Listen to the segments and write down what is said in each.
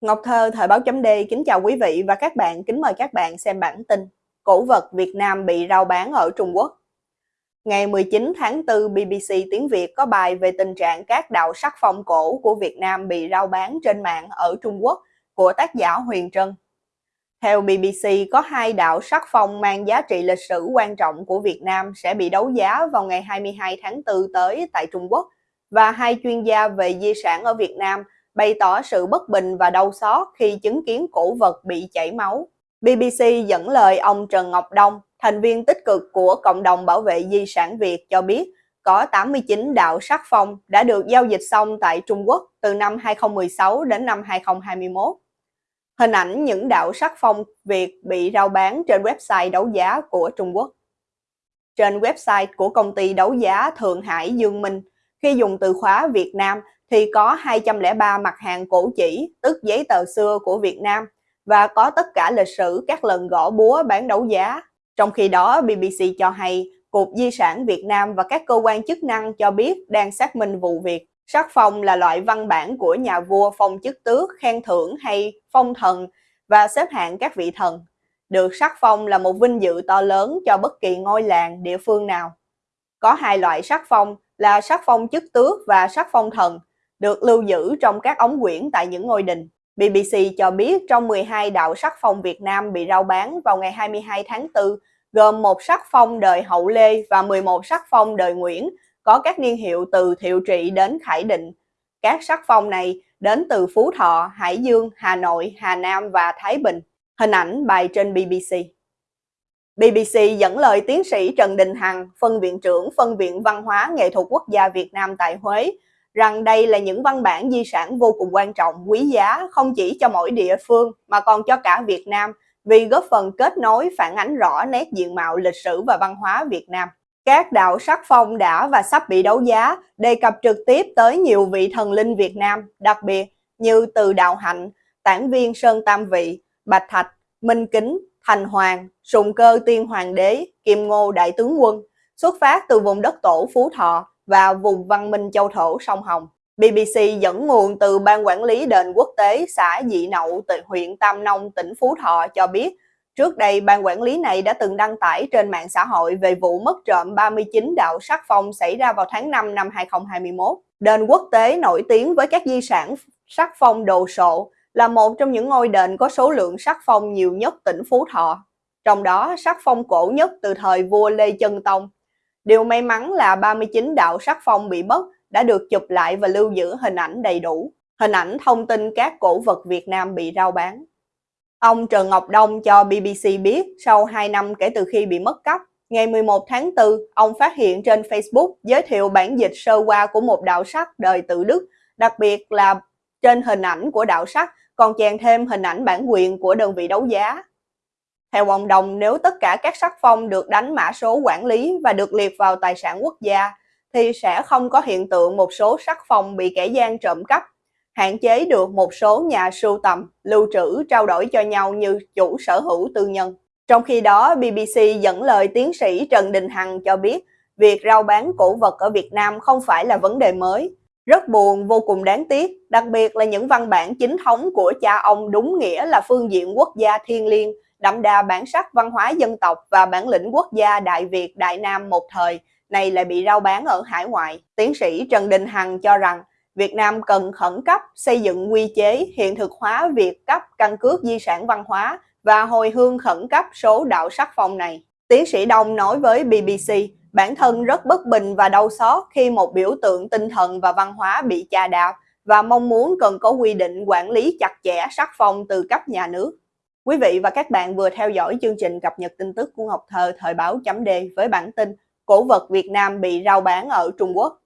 Ngọc Thơ, Thời báo chấm D kính chào quý vị và các bạn, kính mời các bạn xem bản tin Cổ vật Việt Nam bị rao bán ở Trung Quốc Ngày 19 tháng 4, BBC Tiếng Việt có bài về tình trạng các đạo sắc phong cổ của Việt Nam bị rao bán trên mạng ở Trung Quốc của tác giả Huyền Trân. Theo BBC, có hai đạo sắc phong mang giá trị lịch sử quan trọng của Việt Nam sẽ bị đấu giá vào ngày 22 tháng 4 tới tại Trung Quốc và hai chuyên gia về di sản ở Việt Nam – bày tỏ sự bất bình và đau xót khi chứng kiến cổ vật bị chảy máu. BBC dẫn lời ông Trần Ngọc Đông, thành viên tích cực của Cộng đồng Bảo vệ Di sản Việt cho biết có 89 đạo sắc phong đã được giao dịch xong tại Trung Quốc từ năm 2016 đến năm 2021. Hình ảnh những đạo sắc phong Việt bị rao bán trên website đấu giá của Trung Quốc. Trên website của công ty đấu giá Thượng Hải Dương Minh, khi dùng từ khóa Việt Nam thì có 203 mặt hàng cổ chỉ, tức giấy tờ xưa của Việt Nam và có tất cả lịch sử các lần gõ búa bán đấu giá. Trong khi đó, BBC cho hay Cục Di sản Việt Nam và các cơ quan chức năng cho biết đang xác minh vụ việc. Sắc phong là loại văn bản của nhà vua phong chức tước, khen thưởng hay phong thần và xếp hạng các vị thần. Được sắc phong là một vinh dự to lớn cho bất kỳ ngôi làng, địa phương nào. Có hai loại sắc phong là sắc phong chức tước và sắc phong thần được lưu giữ trong các ống quyển tại những ngôi đình. BBC cho biết trong 12 đạo sắc phong Việt Nam bị rao bán vào ngày 22 tháng 4, gồm một sắc phong đời Hậu Lê và 11 sắc phong đời Nguyễn, có các niên hiệu từ Thiệu Trị đến Khải Định. Các sắc phong này đến từ Phú Thọ, Hải Dương, Hà Nội, Hà Nam và Thái Bình. Hình ảnh bài trên BBC. BBC dẫn lời tiến sĩ Trần Đình Hằng, phân viện trưởng phân viện văn hóa nghệ thuật quốc gia Việt Nam tại Huế, rằng đây là những văn bản di sản vô cùng quan trọng, quý giá không chỉ cho mỗi địa phương mà còn cho cả Việt Nam vì góp phần kết nối phản ánh rõ nét diện mạo lịch sử và văn hóa Việt Nam. Các đạo sắc phong đã và sắp bị đấu giá đề cập trực tiếp tới nhiều vị thần linh Việt Nam, đặc biệt như Từ Đạo Hạnh, Tản Viên Sơn Tam Vị, Bạch Thạch, Minh Kính, Thành Hoàng, Sùng Cơ Tiên Hoàng Đế, Kim Ngô Đại Tướng Quân, xuất phát từ vùng đất tổ Phú Thọ, và vùng văn minh châu thổ sông Hồng. BBC dẫn nguồn từ Ban Quản lý Đền Quốc tế xã Dị Nậu, từ huyện Tam Nông, tỉnh Phú Thọ cho biết, trước đây ban quản lý này đã từng đăng tải trên mạng xã hội về vụ mất trộm 39 đạo sắc phong xảy ra vào tháng 5 năm 2021. Đền quốc tế nổi tiếng với các di sản sắc phong đồ sộ là một trong những ngôi đền có số lượng sắc phong nhiều nhất tỉnh Phú Thọ. Trong đó, sắc phong cổ nhất từ thời vua Lê Chân Tông Điều may mắn là 39 đạo sắc phong bị mất đã được chụp lại và lưu giữ hình ảnh đầy đủ, hình ảnh thông tin các cổ vật Việt Nam bị rao bán. Ông Trần Ngọc Đông cho BBC biết sau 2 năm kể từ khi bị mất cắp, ngày 11 tháng 4, ông phát hiện trên Facebook giới thiệu bản dịch sơ qua của một đạo sắc đời tự Đức, đặc biệt là trên hình ảnh của đạo sắc còn chèn thêm hình ảnh bản quyền của đơn vị đấu giá. Theo ông Đồng, nếu tất cả các sắc phong được đánh mã số quản lý và được liệt vào tài sản quốc gia, thì sẽ không có hiện tượng một số sắc phong bị kẻ gian trộm cắp, hạn chế được một số nhà sưu tầm, lưu trữ, trao đổi cho nhau như chủ sở hữu tư nhân. Trong khi đó, BBC dẫn lời tiến sĩ Trần Đình Hằng cho biết, việc rao bán cổ vật ở Việt Nam không phải là vấn đề mới. Rất buồn, vô cùng đáng tiếc, đặc biệt là những văn bản chính thống của cha ông đúng nghĩa là phương diện quốc gia thiên liêng, đậm đà bản sắc văn hóa dân tộc và bản lĩnh quốc gia Đại Việt Đại Nam một thời này lại bị rao bán ở hải ngoại. Tiến sĩ Trần Đình Hằng cho rằng Việt Nam cần khẩn cấp xây dựng quy chế hiện thực hóa việc cấp căn cước di sản văn hóa và hồi hương khẩn cấp số đạo sắc phong này. Tiến sĩ Đông nói với BBC, bản thân rất bất bình và đau xót khi một biểu tượng tinh thần và văn hóa bị chà đạp và mong muốn cần có quy định quản lý chặt chẽ sắc phong từ cấp nhà nước. Quý vị và các bạn vừa theo dõi chương trình cập nhật tin tức của Ngọc Thơ thời báo chấm D với bản tin Cổ vật Việt Nam bị rao bán ở Trung Quốc.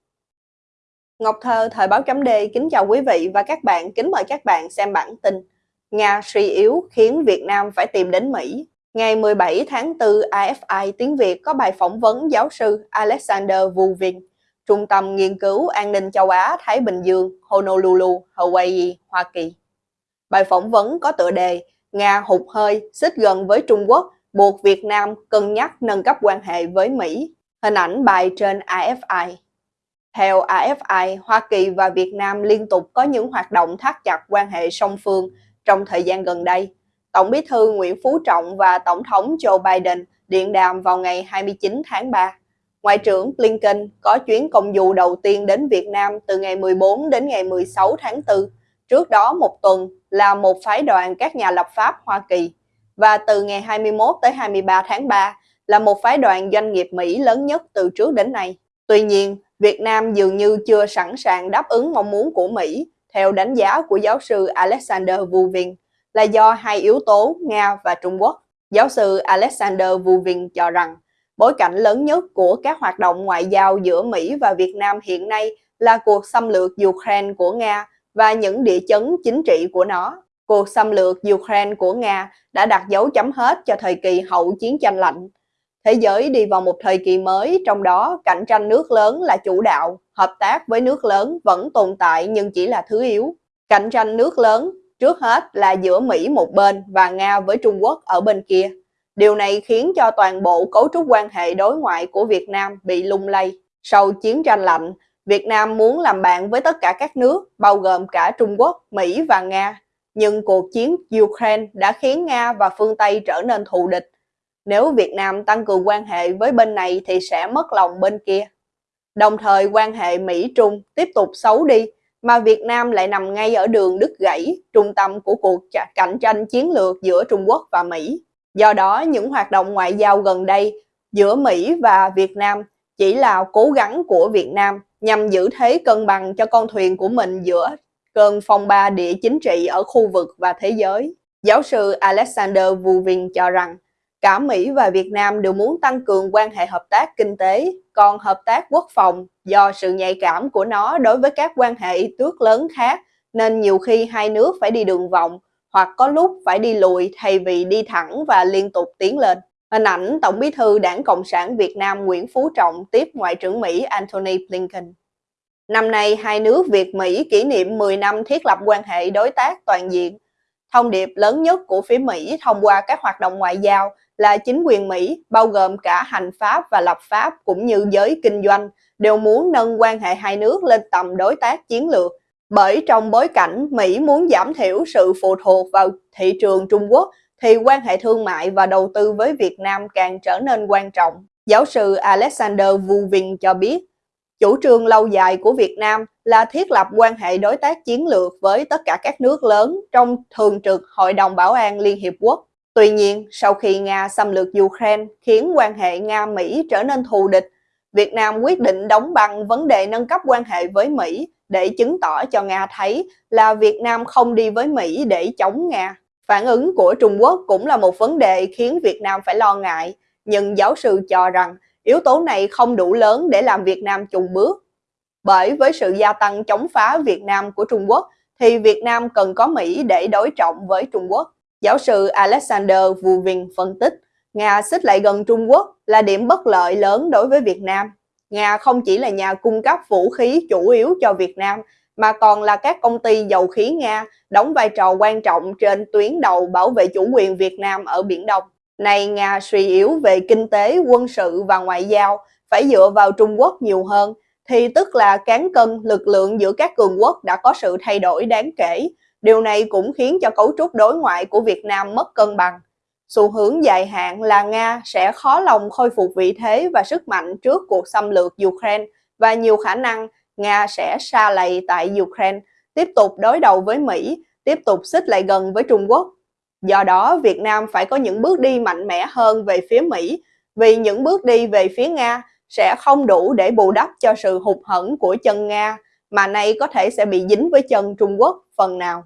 Ngọc Thơ thời báo chấm D kính chào quý vị và các bạn, kính mời các bạn xem bản tin Nga suy yếu khiến Việt Nam phải tìm đến Mỹ. Ngày 17 tháng 4, AFI tiếng Việt có bài phỏng vấn giáo sư Alexander Vuvin, Trung tâm Nghiên cứu An ninh châu Á Thái Bình Dương, Honolulu, Hawaii, Hoa Kỳ. Bài phỏng vấn có tựa đề Nga hụt hơi, xích gần với Trung Quốc, buộc Việt Nam cân nhắc nâng cấp quan hệ với Mỹ. Hình ảnh bài trên AFI. Theo AFI, Hoa Kỳ và Việt Nam liên tục có những hoạt động thắt chặt quan hệ song phương trong thời gian gần đây. Tổng bí thư Nguyễn Phú Trọng và Tổng thống Joe Biden điện đàm vào ngày 29 tháng 3. Ngoại trưởng Blinken có chuyến công du đầu tiên đến Việt Nam từ ngày 14 đến ngày 16 tháng 4. Trước đó một tuần là một phái đoàn các nhà lập pháp Hoa Kỳ. Và từ ngày 21 tới 23 tháng 3 là một phái đoàn doanh nghiệp Mỹ lớn nhất từ trước đến nay. Tuy nhiên, Việt Nam dường như chưa sẵn sàng đáp ứng mong muốn của Mỹ, theo đánh giá của giáo sư Alexander Vuvin, là do hai yếu tố Nga và Trung Quốc. Giáo sư Alexander Vuvin cho rằng, bối cảnh lớn nhất của các hoạt động ngoại giao giữa Mỹ và Việt Nam hiện nay là cuộc xâm lược Ukraine của Nga và những địa chấn chính trị của nó. Cuộc xâm lược Ukraine của Nga đã đặt dấu chấm hết cho thời kỳ hậu chiến tranh lạnh. Thế giới đi vào một thời kỳ mới, trong đó cạnh tranh nước lớn là chủ đạo, hợp tác với nước lớn vẫn tồn tại nhưng chỉ là thứ yếu. Cạnh tranh nước lớn trước hết là giữa Mỹ một bên và Nga với Trung Quốc ở bên kia. Điều này khiến cho toàn bộ cấu trúc quan hệ đối ngoại của Việt Nam bị lung lay. Sau chiến tranh lạnh, Việt Nam muốn làm bạn với tất cả các nước, bao gồm cả Trung Quốc, Mỹ và Nga. Nhưng cuộc chiến Ukraine đã khiến Nga và phương Tây trở nên thù địch nếu Việt Nam tăng cường quan hệ với bên này thì sẽ mất lòng bên kia. Đồng thời quan hệ Mỹ-Trung tiếp tục xấu đi, mà Việt Nam lại nằm ngay ở đường đứt gãy, trung tâm của cuộc cạnh tranh chiến lược giữa Trung Quốc và Mỹ. Do đó, những hoạt động ngoại giao gần đây giữa Mỹ và Việt Nam chỉ là cố gắng của Việt Nam nhằm giữ thế cân bằng cho con thuyền của mình giữa cơn phong ba địa chính trị ở khu vực và thế giới. Giáo sư Alexander Vuvin cho rằng, Cả Mỹ và Việt Nam đều muốn tăng cường quan hệ hợp tác kinh tế, còn hợp tác quốc phòng do sự nhạy cảm của nó đối với các quan hệ tước lớn khác nên nhiều khi hai nước phải đi đường vòng hoặc có lúc phải đi lùi thay vì đi thẳng và liên tục tiến lên. Hình ảnh Tổng bí thư Đảng Cộng sản Việt Nam Nguyễn Phú Trọng tiếp Ngoại trưởng Mỹ Antony Blinken. Năm nay, hai nước Việt-Mỹ kỷ niệm 10 năm thiết lập quan hệ đối tác toàn diện. Thông điệp lớn nhất của phía Mỹ thông qua các hoạt động ngoại giao là chính quyền Mỹ, bao gồm cả hành pháp và lập pháp cũng như giới kinh doanh, đều muốn nâng quan hệ hai nước lên tầm đối tác chiến lược. Bởi trong bối cảnh Mỹ muốn giảm thiểu sự phụ thuộc vào thị trường Trung Quốc, thì quan hệ thương mại và đầu tư với Việt Nam càng trở nên quan trọng. Giáo sư Alexander Vuvin cho biết, chủ trương lâu dài của Việt Nam là thiết lập quan hệ đối tác chiến lược với tất cả các nước lớn trong thường trực Hội đồng Bảo an Liên Hiệp Quốc. Tuy nhiên, sau khi Nga xâm lược Ukraine khiến quan hệ Nga-Mỹ trở nên thù địch, Việt Nam quyết định đóng băng vấn đề nâng cấp quan hệ với Mỹ để chứng tỏ cho Nga thấy là Việt Nam không đi với Mỹ để chống Nga. Phản ứng của Trung Quốc cũng là một vấn đề khiến Việt Nam phải lo ngại, nhưng giáo sư cho rằng yếu tố này không đủ lớn để làm Việt Nam chùng bước. Bởi với sự gia tăng chống phá Việt Nam của Trung Quốc, thì Việt Nam cần có Mỹ để đối trọng với Trung Quốc. Giáo sư Alexander Vuvin phân tích, Nga xích lại gần Trung Quốc là điểm bất lợi lớn đối với Việt Nam. Nga không chỉ là nhà cung cấp vũ khí chủ yếu cho Việt Nam, mà còn là các công ty dầu khí Nga đóng vai trò quan trọng trên tuyến đầu bảo vệ chủ quyền Việt Nam ở Biển Đông. Này Nga suy yếu về kinh tế, quân sự và ngoại giao, phải dựa vào Trung Quốc nhiều hơn, thì tức là cán cân lực lượng giữa các cường quốc đã có sự thay đổi đáng kể, Điều này cũng khiến cho cấu trúc đối ngoại của Việt Nam mất cân bằng. Xu hướng dài hạn là Nga sẽ khó lòng khôi phục vị thế và sức mạnh trước cuộc xâm lược Ukraine và nhiều khả năng Nga sẽ xa lầy tại Ukraine, tiếp tục đối đầu với Mỹ, tiếp tục xích lại gần với Trung Quốc. Do đó, Việt Nam phải có những bước đi mạnh mẽ hơn về phía Mỹ, vì những bước đi về phía Nga sẽ không đủ để bù đắp cho sự hụt hẫng của chân Nga, mà nay có thể sẽ bị dính với chân Trung Quốc phần nào.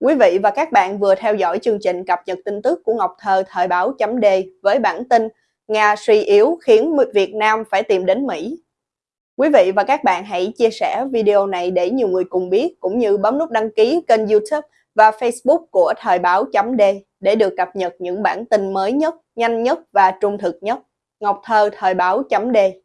Quý vị và các bạn vừa theo dõi chương trình cập nhật tin tức của Ngọc Thơ thời báo chấm với bản tin Nga suy yếu khiến Việt Nam phải tìm đến Mỹ. Quý vị và các bạn hãy chia sẻ video này để nhiều người cùng biết cũng như bấm nút đăng ký kênh youtube và facebook của thời báo d để được cập nhật những bản tin mới nhất, nhanh nhất và trung thực nhất. Ngọc Thơ thời báo d